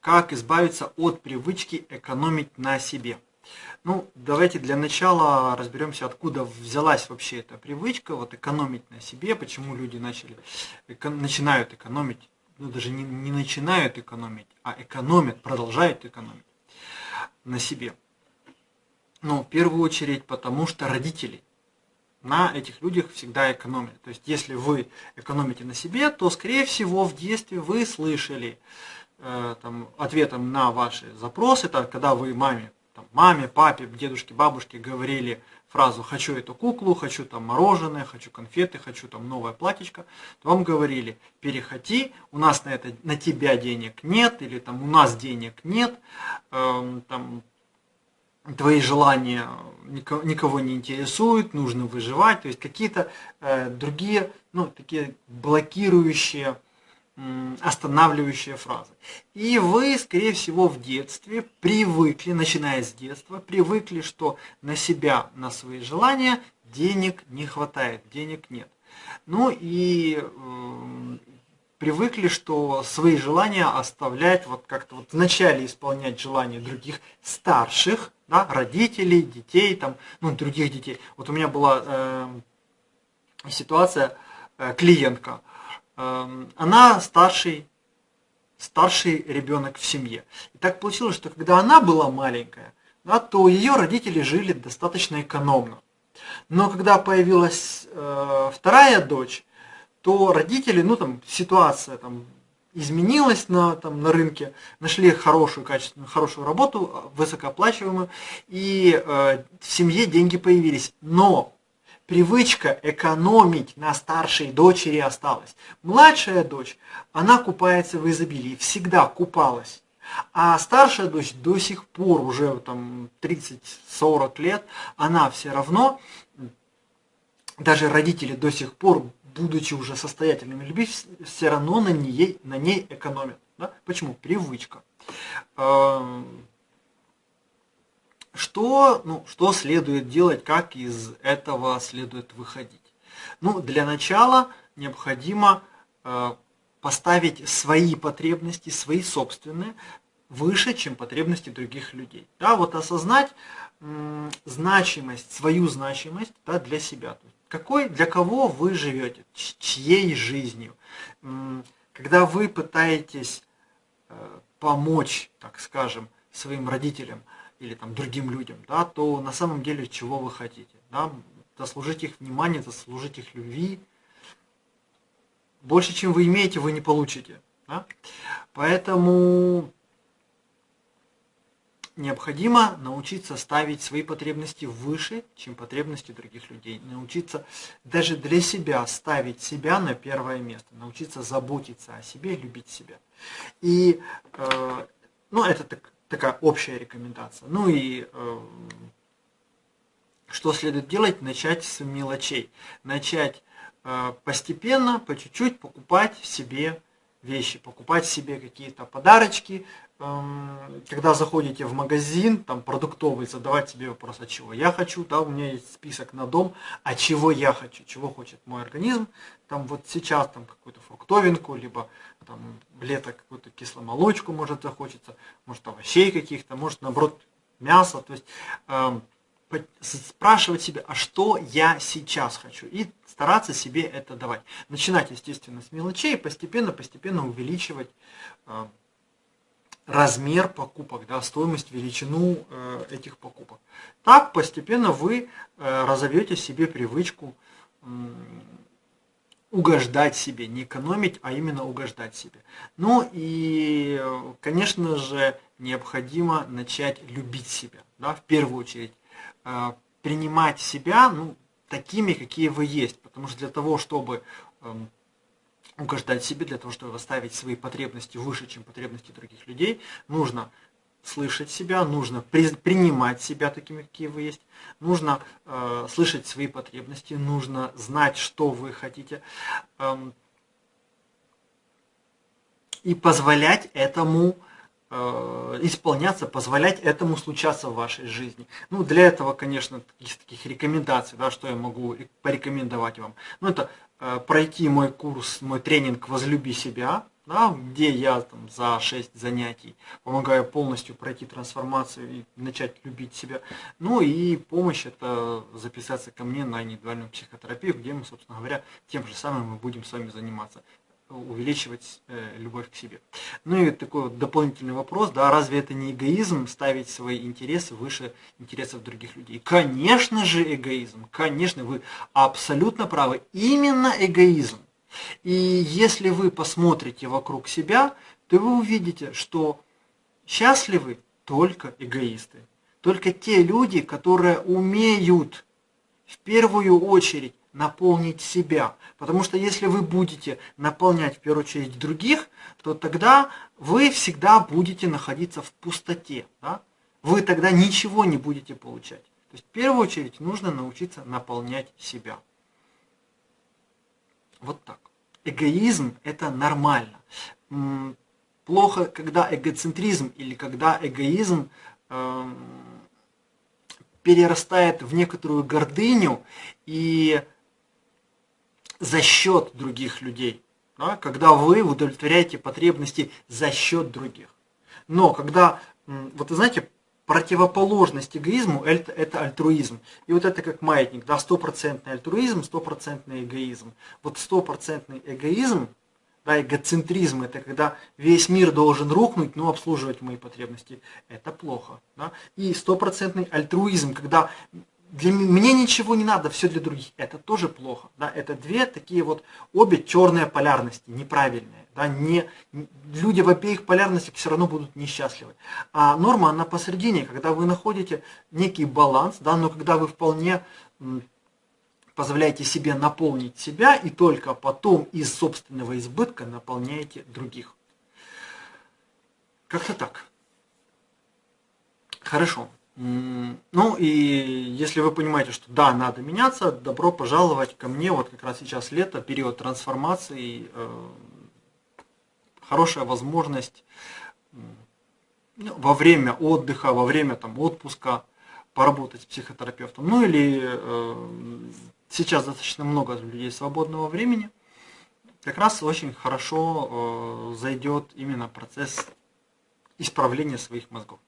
как избавиться от привычки экономить на себе. Ну, давайте для начала разберемся, откуда взялась вообще эта привычка, вот экономить на себе, почему люди начали, начинают экономить, ну даже не, не начинают экономить, а экономят, продолжают экономить на себе. Ну, в первую очередь, потому что родители на этих людях всегда экономят. То есть, если вы экономите на себе, то, скорее всего, в детстве вы слышали там, ответом на ваши запросы, это когда вы маме там, маме, папе, дедушке, бабушке говорили фразу «хочу эту куклу», «хочу там мороженое», «хочу конфеты», «хочу там новое платьишко», то вам говорили «переходи, у нас на, это, на тебя денег нет» или там «у нас денег нет», э, там, твои желания никого, никого не интересуют, нужно выживать, то есть какие-то э, другие, ну, такие блокирующие останавливающая фраза. И вы, скорее всего, в детстве привыкли, начиная с детства, привыкли, что на себя, на свои желания денег не хватает, денег нет. Ну и э, привыкли, что свои желания оставлять, вот как-то вот вначале исполнять желания других старших, да, родителей, детей, там, ну, других детей. Вот у меня была э, ситуация, э, клиентка, Эм, она старший, старший ребенок в семье. И так получилось, что когда она была маленькая, да, то ее родители жили достаточно экономно. Но когда появилась э, вторая дочь, то родители, ну там ситуация там изменилась на, там, на рынке, нашли хорошую, качественную, хорошую работу, высокооплачиваемую, и э, в семье деньги появились. Но привычка экономить на старшей дочери осталась. Младшая дочь, она купается в изобилии, всегда купалась. А старшая дочь до сих пор, уже там 30-40 лет, она все равно, даже родители до сих пор, будучи уже состоятельными людьми, все равно на ней, на ней экономят. Да? Почему? Привычка. Что, ну, что следует делать, как из этого следует выходить? Ну, для начала необходимо э, поставить свои потребности, свои собственные, выше, чем потребности других людей. Да, вот осознать м, значимость, свою значимость да, для себя. Какой, для кого вы живете, чьей жизнью. Когда вы пытаетесь э, помочь, так скажем, своим родителям, или там другим людям, да, то на самом деле чего вы хотите? Да? Заслужить их внимание, заслужить их любви. Больше, чем вы имеете, вы не получите. Да? Поэтому необходимо научиться ставить свои потребности выше, чем потребности других людей. Научиться даже для себя ставить себя на первое место. Научиться заботиться о себе, любить себя. И э, ну, это так, такая общая рекомендация. Ну и э, что следует делать? Начать с мелочей. Начать э, постепенно, по чуть-чуть покупать себе вещи, покупать себе какие-то подарочки. Эм, когда заходите в магазин, там продуктовый, задавать себе вопрос, а чего я хочу, да, у меня есть список на дом, а чего я хочу, чего хочет мой организм. Там вот сейчас там какую-то фруктовинку, либо там лето какую-то кисломолочку может захочется, может овощей каких-то, может наоборот мясо. То есть э, спрашивать себя, а что я сейчас хочу, и стараться себе это давать. Начинать, естественно, с мелочей, постепенно, постепенно увеличивать э, размер покупок, да, стоимость, величину э, этих покупок. Так постепенно вы э, разовьете себе привычку угождать себе, не экономить, а именно угождать себе. Ну и, конечно же, необходимо начать любить себя, да, в первую очередь. Э, принимать себя ну, такими, какие вы есть. Потому что для того, чтобы эм, угождать себе, для того, чтобы выставить свои потребности выше, чем потребности других людей, нужно слышать себя, нужно при, принимать себя такими, какие вы есть, нужно э, слышать свои потребности, нужно знать, что вы хотите, э, и позволять этому э, исполняться, позволять этому случаться в вашей жизни. Ну, для этого, конечно, из таких рекомендаций, да, что я могу порекомендовать вам. Ну, это пройти мой курс, мой тренинг «Возлюби себя», да, где я там, за 6 занятий помогаю полностью пройти трансформацию и начать любить себя. Ну и помощь это записаться ко мне на индивидуальную психотерапию, где мы, собственно говоря, тем же самым мы будем с вами заниматься увеличивать э, любовь к себе. Ну и такой вот дополнительный вопрос, да, разве это не эгоизм ставить свои интересы выше интересов других людей? Конечно же эгоизм, конечно, вы абсолютно правы, именно эгоизм. И если вы посмотрите вокруг себя, то вы увидите, что счастливы только эгоисты. Только те люди, которые умеют в первую очередь наполнить себя. Потому что если вы будете наполнять в первую очередь других, то тогда вы всегда будете находиться в пустоте. Да? Вы тогда ничего не будете получать. То есть в первую очередь нужно научиться наполнять себя. Вот так. Эгоизм это нормально. Плохо, когда эгоцентризм или когда эгоизм э, перерастает в некоторую гордыню и за счет других людей, да, когда вы удовлетворяете потребности за счет других. Но когда, вот вы знаете, противоположность эгоизму это, это альтруизм. И вот это как маятник, да, стопроцентный альтруизм, стопроцентный эгоизм. Вот стопроцентный эгоизм, да, эгоцентризм, это когда весь мир должен рухнуть, но обслуживать мои потребности, это плохо. Да? И стопроцентный альтруизм, когда для мне ничего не надо, все для других. Это тоже плохо. Да? Это две такие вот обе черные полярности, неправильные. Да? Не, люди в обеих полярностях все равно будут несчастливы. А норма, она посередине, когда вы находите некий баланс, да, но когда вы вполне позволяете себе наполнить себя и только потом из собственного избытка наполняете других. Как-то так. Хорошо. Ну и если вы понимаете, что да, надо меняться, добро пожаловать ко мне. Вот как раз сейчас лето, период трансформации, э, хорошая возможность ну, во время отдыха, во время там, отпуска поработать с психотерапевтом. Ну или э, сейчас достаточно много людей свободного времени. Как раз очень хорошо э, зайдет именно процесс исправления своих мозгов.